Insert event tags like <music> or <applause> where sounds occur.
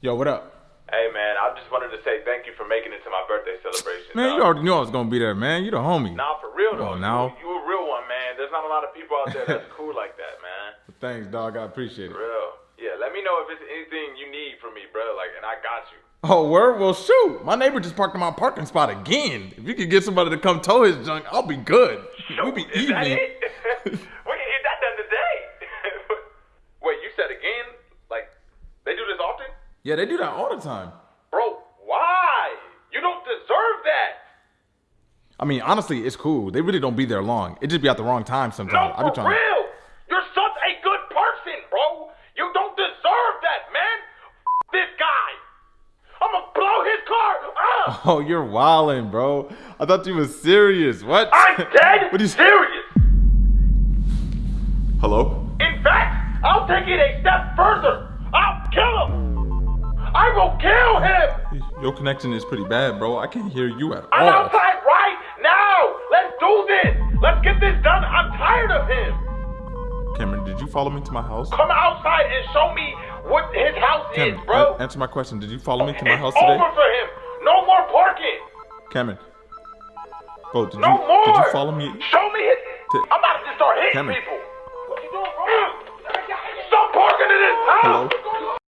Yo, what up? Hey man, I just wanted to say thank you for making it to my birthday celebration. Man, dog. you already knew I was gonna be there, man. You the homie. Nah, for real though. on now. You, you a real one, man. There's not a lot of people out there that's cool like that, man. <laughs> Thanks, dog. I appreciate it. Real. Yeah, let me know if it's anything you need from me, bro. Like, and I got you. Oh, word? Well, shoot. My neighbor just parked in my parking spot again. If you could get somebody to come tow his junk, I'll be good. We'll be Is <laughs> <laughs> that even. it? we can get that done today. Wait, you said again? Like, they do this often? Yeah, they do that all the time. Bro, why? You don't deserve that. I mean, honestly, it's cool. They really don't be there long. It just be at the wrong time No, sometimes. I be for trying. real. You're such a good person, bro. You don't deserve that, man. F- this guy. I'm gonna blow his car up. <laughs> Oh, you're wildin', bro. I thought you was serious. What? I'm dead <laughs> what are you serious. Hello? In fact, I'll take it a step further. Your connection is pretty bad, bro. I can't hear you at all. I'm outside right now. Let's do this. Let's get this done. I'm tired of him. Cameron, did you follow me to my house? Come outside and show me what his house Cameron, is, bro. a- answer my question. Did you follow me to my it's house today? over for him. No more parking. Cameron. Bro, did No you more. did you follow me? Show me his. To- I'm about to start hitting Cameron. people.